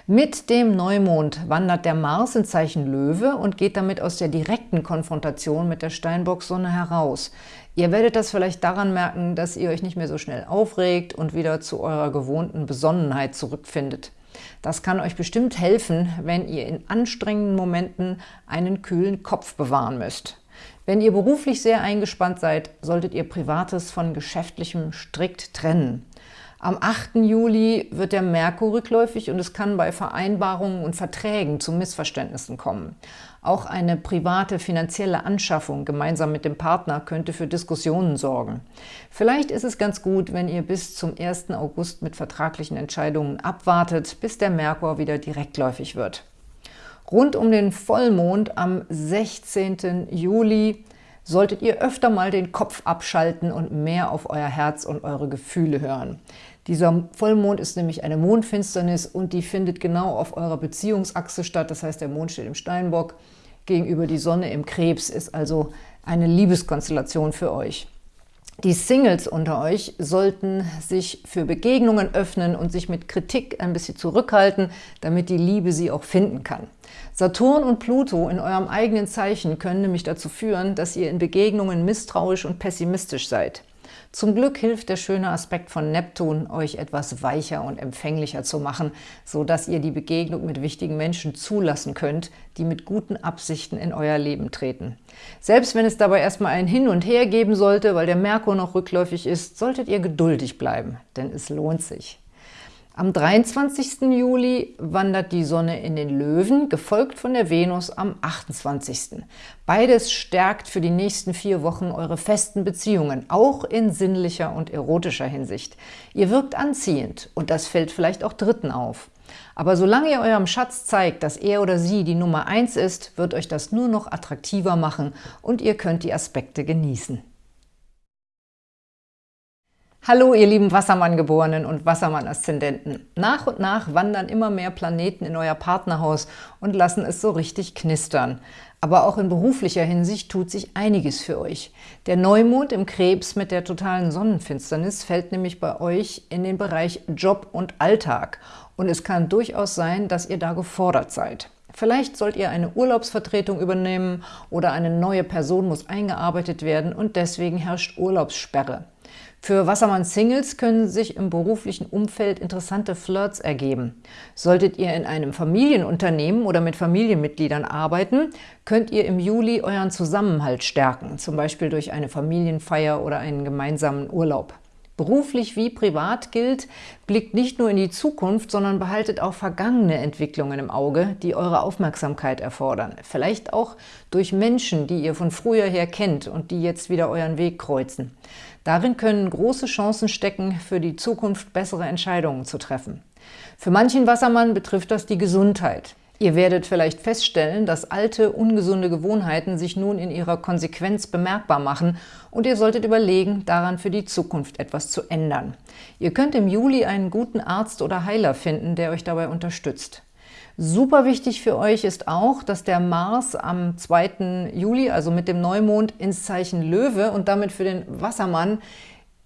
Mit dem Neumond wandert der Mars in Zeichen Löwe und geht damit aus der direkten Konfrontation mit der Steinbock-Sonne heraus. Ihr werdet das vielleicht daran merken, dass ihr euch nicht mehr so schnell aufregt und wieder zu eurer gewohnten Besonnenheit zurückfindet. Das kann euch bestimmt helfen, wenn ihr in anstrengenden Momenten einen kühlen Kopf bewahren müsst. Wenn ihr beruflich sehr eingespannt seid, solltet ihr Privates von Geschäftlichem strikt trennen. Am 8. Juli wird der Merkur rückläufig und es kann bei Vereinbarungen und Verträgen zu Missverständnissen kommen. Auch eine private finanzielle Anschaffung gemeinsam mit dem Partner könnte für Diskussionen sorgen. Vielleicht ist es ganz gut, wenn ihr bis zum 1. August mit vertraglichen Entscheidungen abwartet, bis der Merkur wieder direktläufig wird. Rund um den Vollmond am 16. Juli solltet ihr öfter mal den Kopf abschalten und mehr auf euer Herz und eure Gefühle hören. Dieser Vollmond ist nämlich eine Mondfinsternis und die findet genau auf eurer Beziehungsachse statt. Das heißt, der Mond steht im Steinbock, gegenüber die Sonne im Krebs, ist also eine Liebeskonstellation für euch. Die Singles unter euch sollten sich für Begegnungen öffnen und sich mit Kritik ein bisschen zurückhalten, damit die Liebe sie auch finden kann. Saturn und Pluto in eurem eigenen Zeichen können nämlich dazu führen, dass ihr in Begegnungen misstrauisch und pessimistisch seid. Zum Glück hilft der schöne Aspekt von Neptun, euch etwas weicher und empfänglicher zu machen, so dass ihr die Begegnung mit wichtigen Menschen zulassen könnt, die mit guten Absichten in euer Leben treten. Selbst wenn es dabei erstmal ein Hin und Her geben sollte, weil der Merkur noch rückläufig ist, solltet ihr geduldig bleiben, denn es lohnt sich. Am 23. Juli wandert die Sonne in den Löwen, gefolgt von der Venus am 28. Beides stärkt für die nächsten vier Wochen eure festen Beziehungen, auch in sinnlicher und erotischer Hinsicht. Ihr wirkt anziehend und das fällt vielleicht auch Dritten auf. Aber solange ihr eurem Schatz zeigt, dass er oder sie die Nummer eins ist, wird euch das nur noch attraktiver machen und ihr könnt die Aspekte genießen. Hallo ihr lieben Wassermann-Geborenen und Wassermann-Aszendenten. Nach und nach wandern immer mehr Planeten in euer Partnerhaus und lassen es so richtig knistern. Aber auch in beruflicher Hinsicht tut sich einiges für euch. Der Neumond im Krebs mit der totalen Sonnenfinsternis fällt nämlich bei euch in den Bereich Job und Alltag. Und es kann durchaus sein, dass ihr da gefordert seid. Vielleicht sollt ihr eine Urlaubsvertretung übernehmen oder eine neue Person muss eingearbeitet werden und deswegen herrscht Urlaubssperre. Für Wassermann-Singles können sich im beruflichen Umfeld interessante Flirts ergeben. Solltet ihr in einem Familienunternehmen oder mit Familienmitgliedern arbeiten, könnt ihr im Juli euren Zusammenhalt stärken, zum Beispiel durch eine Familienfeier oder einen gemeinsamen Urlaub. Beruflich wie privat gilt, blickt nicht nur in die Zukunft, sondern behaltet auch vergangene Entwicklungen im Auge, die eure Aufmerksamkeit erfordern. Vielleicht auch durch Menschen, die ihr von früher her kennt und die jetzt wieder euren Weg kreuzen. Darin können große Chancen stecken, für die Zukunft bessere Entscheidungen zu treffen. Für manchen Wassermann betrifft das die Gesundheit. Ihr werdet vielleicht feststellen, dass alte, ungesunde Gewohnheiten sich nun in ihrer Konsequenz bemerkbar machen und ihr solltet überlegen, daran für die Zukunft etwas zu ändern. Ihr könnt im Juli einen guten Arzt oder Heiler finden, der euch dabei unterstützt. Super wichtig für euch ist auch, dass der Mars am 2. Juli, also mit dem Neumond, ins Zeichen Löwe und damit für den Wassermann,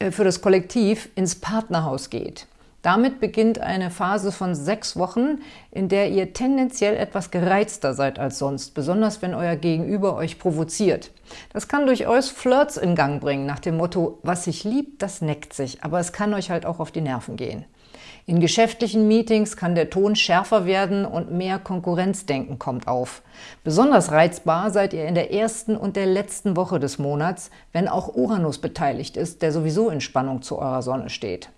äh, für das Kollektiv, ins Partnerhaus geht. Damit beginnt eine Phase von sechs Wochen, in der ihr tendenziell etwas gereizter seid als sonst, besonders wenn euer Gegenüber euch provoziert. Das kann durchaus Flirts in Gang bringen, nach dem Motto, was sich liebt, das neckt sich, aber es kann euch halt auch auf die Nerven gehen. In geschäftlichen Meetings kann der Ton schärfer werden und mehr Konkurrenzdenken kommt auf. Besonders reizbar seid ihr in der ersten und der letzten Woche des Monats, wenn auch Uranus beteiligt ist, der sowieso in Spannung zu eurer Sonne steht.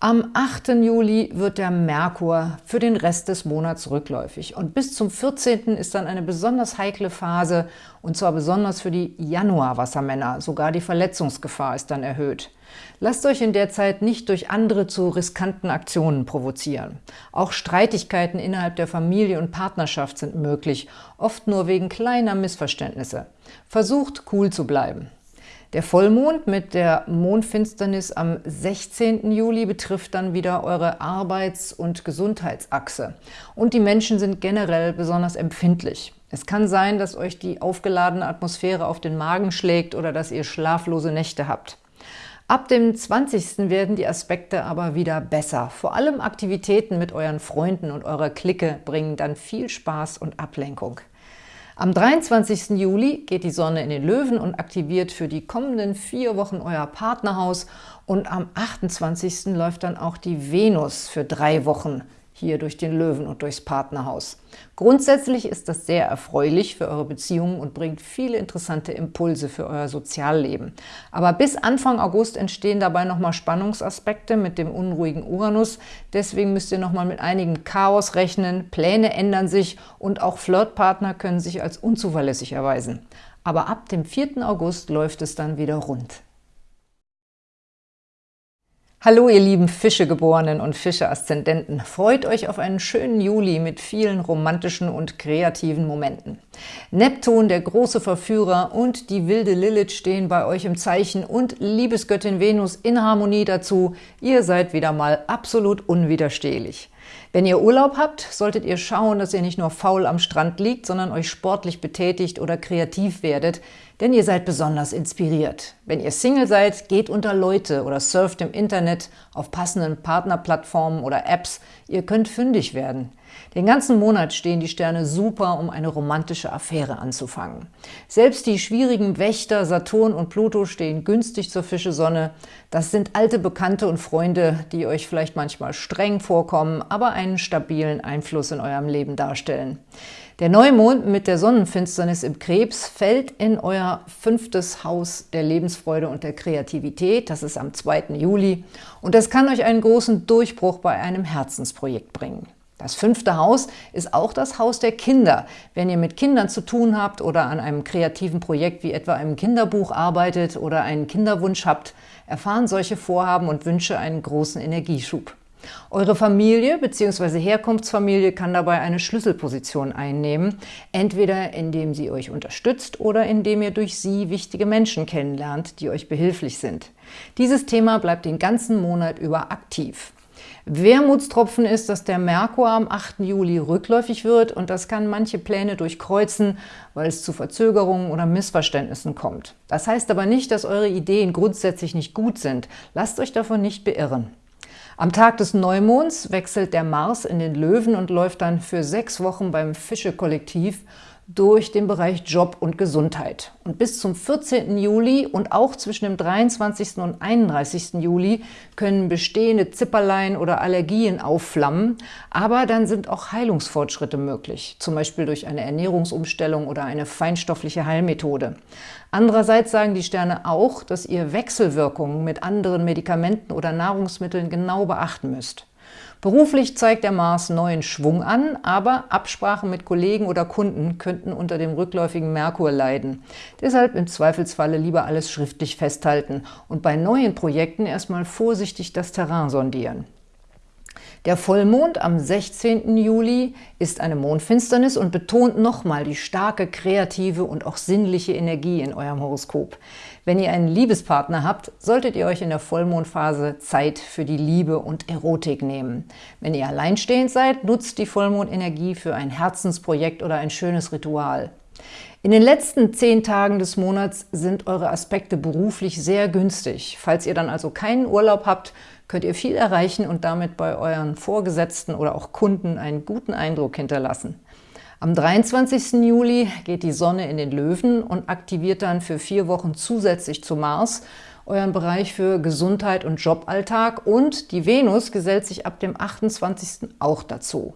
Am 8. Juli wird der Merkur für den Rest des Monats rückläufig und bis zum 14. ist dann eine besonders heikle Phase und zwar besonders für die Januar-Wassermänner. Sogar die Verletzungsgefahr ist dann erhöht. Lasst euch in der Zeit nicht durch andere zu riskanten Aktionen provozieren. Auch Streitigkeiten innerhalb der Familie und Partnerschaft sind möglich, oft nur wegen kleiner Missverständnisse. Versucht, cool zu bleiben. Der Vollmond mit der Mondfinsternis am 16. Juli betrifft dann wieder eure Arbeits- und Gesundheitsachse. Und die Menschen sind generell besonders empfindlich. Es kann sein, dass euch die aufgeladene Atmosphäre auf den Magen schlägt oder dass ihr schlaflose Nächte habt. Ab dem 20. werden die Aspekte aber wieder besser. Vor allem Aktivitäten mit euren Freunden und eurer Clique bringen dann viel Spaß und Ablenkung. Am 23. Juli geht die Sonne in den Löwen und aktiviert für die kommenden vier Wochen euer Partnerhaus und am 28. läuft dann auch die Venus für drei Wochen hier durch den Löwen und durchs Partnerhaus. Grundsätzlich ist das sehr erfreulich für eure Beziehungen und bringt viele interessante Impulse für euer Sozialleben. Aber bis Anfang August entstehen dabei nochmal Spannungsaspekte mit dem unruhigen Uranus. Deswegen müsst ihr nochmal mit einigem Chaos rechnen, Pläne ändern sich und auch Flirtpartner können sich als unzuverlässig erweisen. Aber ab dem 4. August läuft es dann wieder rund. Hallo ihr lieben Fischegeborenen und Fische-Aszendenten. Freut euch auf einen schönen Juli mit vielen romantischen und kreativen Momenten. Neptun, der große Verführer und die wilde Lilith stehen bei euch im Zeichen und Liebesgöttin Venus in Harmonie dazu. Ihr seid wieder mal absolut unwiderstehlich. Wenn ihr Urlaub habt, solltet ihr schauen, dass ihr nicht nur faul am Strand liegt, sondern euch sportlich betätigt oder kreativ werdet, denn ihr seid besonders inspiriert. Wenn ihr Single seid, geht unter Leute oder surft im Internet auf passenden Partnerplattformen oder Apps. Ihr könnt fündig werden. Den ganzen Monat stehen die Sterne super, um eine romantische Affäre anzufangen. Selbst die schwierigen Wächter Saturn und Pluto stehen günstig zur Fischesonne. Das sind alte Bekannte und Freunde, die euch vielleicht manchmal streng vorkommen, aber einen stabilen Einfluss in eurem Leben darstellen. Der Neumond mit der Sonnenfinsternis im Krebs fällt in euer fünftes Haus der Lebensfreude und der Kreativität. Das ist am 2. Juli und das kann euch einen großen Durchbruch bei einem Herzensprojekt bringen. Das fünfte Haus ist auch das Haus der Kinder. Wenn ihr mit Kindern zu tun habt oder an einem kreativen Projekt wie etwa einem Kinderbuch arbeitet oder einen Kinderwunsch habt, erfahren solche Vorhaben und Wünsche einen großen Energieschub. Eure Familie bzw. Herkunftsfamilie kann dabei eine Schlüsselposition einnehmen, entweder indem sie euch unterstützt oder indem ihr durch sie wichtige Menschen kennenlernt, die euch behilflich sind. Dieses Thema bleibt den ganzen Monat über aktiv. Wermutstropfen ist, dass der Merkur am 8. Juli rückläufig wird und das kann manche Pläne durchkreuzen, weil es zu Verzögerungen oder Missverständnissen kommt. Das heißt aber nicht, dass eure Ideen grundsätzlich nicht gut sind. Lasst euch davon nicht beirren. Am Tag des Neumonds wechselt der Mars in den Löwen und läuft dann für sechs Wochen beim Fische-Kollektiv durch den Bereich Job und Gesundheit. Und bis zum 14. Juli und auch zwischen dem 23. und 31. Juli können bestehende Zipperlein oder Allergien aufflammen, aber dann sind auch Heilungsfortschritte möglich, zum Beispiel durch eine Ernährungsumstellung oder eine feinstoffliche Heilmethode. Andererseits sagen die Sterne auch, dass ihr Wechselwirkungen mit anderen Medikamenten oder Nahrungsmitteln genau beachten müsst. Beruflich zeigt der Mars neuen Schwung an, aber Absprachen mit Kollegen oder Kunden könnten unter dem rückläufigen Merkur leiden. Deshalb im Zweifelsfalle lieber alles schriftlich festhalten und bei neuen Projekten erstmal vorsichtig das Terrain sondieren. Der Vollmond am 16. Juli ist eine Mondfinsternis und betont nochmal die starke kreative und auch sinnliche Energie in eurem Horoskop. Wenn ihr einen Liebespartner habt, solltet ihr euch in der Vollmondphase Zeit für die Liebe und Erotik nehmen. Wenn ihr alleinstehend seid, nutzt die Vollmondenergie für ein Herzensprojekt oder ein schönes Ritual. In den letzten zehn Tagen des Monats sind eure Aspekte beruflich sehr günstig. Falls ihr dann also keinen Urlaub habt, könnt ihr viel erreichen und damit bei euren Vorgesetzten oder auch Kunden einen guten Eindruck hinterlassen. Am 23. Juli geht die Sonne in den Löwen und aktiviert dann für vier Wochen zusätzlich zu Mars euren Bereich für Gesundheit und Joballtag und die Venus gesellt sich ab dem 28. auch dazu.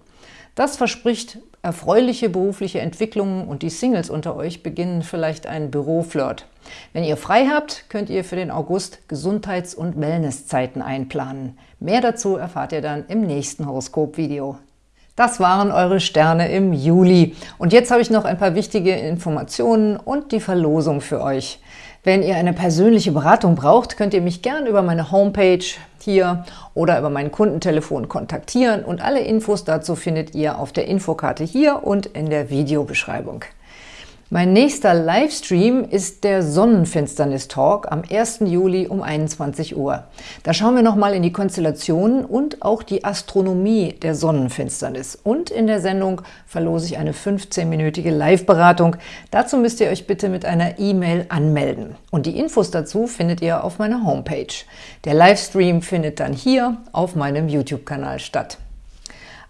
Das verspricht erfreuliche berufliche Entwicklungen und die Singles unter euch beginnen vielleicht einen Büroflirt. Wenn ihr frei habt, könnt ihr für den August Gesundheits- und Wellnesszeiten einplanen. Mehr dazu erfahrt ihr dann im nächsten Horoskop-Video. Das waren eure Sterne im Juli. Und jetzt habe ich noch ein paar wichtige Informationen und die Verlosung für euch. Wenn ihr eine persönliche Beratung braucht, könnt ihr mich gern über meine Homepage hier oder über mein Kundentelefon kontaktieren und alle Infos dazu findet ihr auf der Infokarte hier und in der Videobeschreibung. Mein nächster Livestream ist der Sonnenfinsternis-Talk am 1. Juli um 21 Uhr. Da schauen wir nochmal in die Konstellationen und auch die Astronomie der Sonnenfinsternis. Und in der Sendung verlose ich eine 15-minütige Live-Beratung. Dazu müsst ihr euch bitte mit einer E-Mail anmelden. Und die Infos dazu findet ihr auf meiner Homepage. Der Livestream findet dann hier auf meinem YouTube-Kanal statt.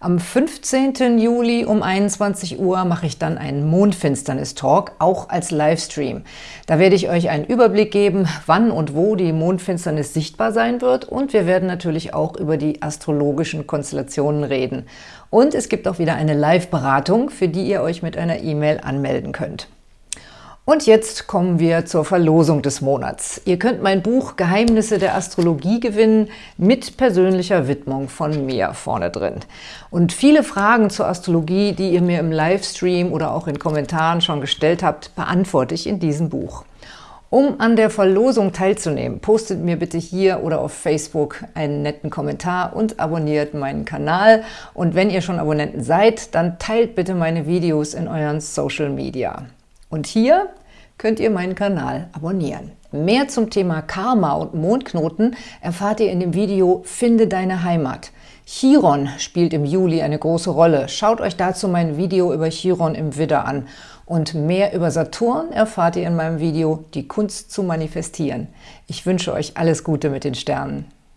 Am 15. Juli um 21 Uhr mache ich dann einen Mondfinsternis-Talk, auch als Livestream. Da werde ich euch einen Überblick geben, wann und wo die Mondfinsternis sichtbar sein wird und wir werden natürlich auch über die astrologischen Konstellationen reden. Und es gibt auch wieder eine Live-Beratung, für die ihr euch mit einer E-Mail anmelden könnt. Und jetzt kommen wir zur Verlosung des Monats. Ihr könnt mein Buch Geheimnisse der Astrologie gewinnen mit persönlicher Widmung von mir vorne drin. Und viele Fragen zur Astrologie, die ihr mir im Livestream oder auch in Kommentaren schon gestellt habt, beantworte ich in diesem Buch. Um an der Verlosung teilzunehmen, postet mir bitte hier oder auf Facebook einen netten Kommentar und abonniert meinen Kanal. Und wenn ihr schon Abonnenten seid, dann teilt bitte meine Videos in euren Social Media. Und hier könnt ihr meinen Kanal abonnieren. Mehr zum Thema Karma und Mondknoten erfahrt ihr in dem Video Finde deine Heimat. Chiron spielt im Juli eine große Rolle. Schaut euch dazu mein Video über Chiron im Widder an. Und mehr über Saturn erfahrt ihr in meinem Video Die Kunst zu manifestieren. Ich wünsche euch alles Gute mit den Sternen.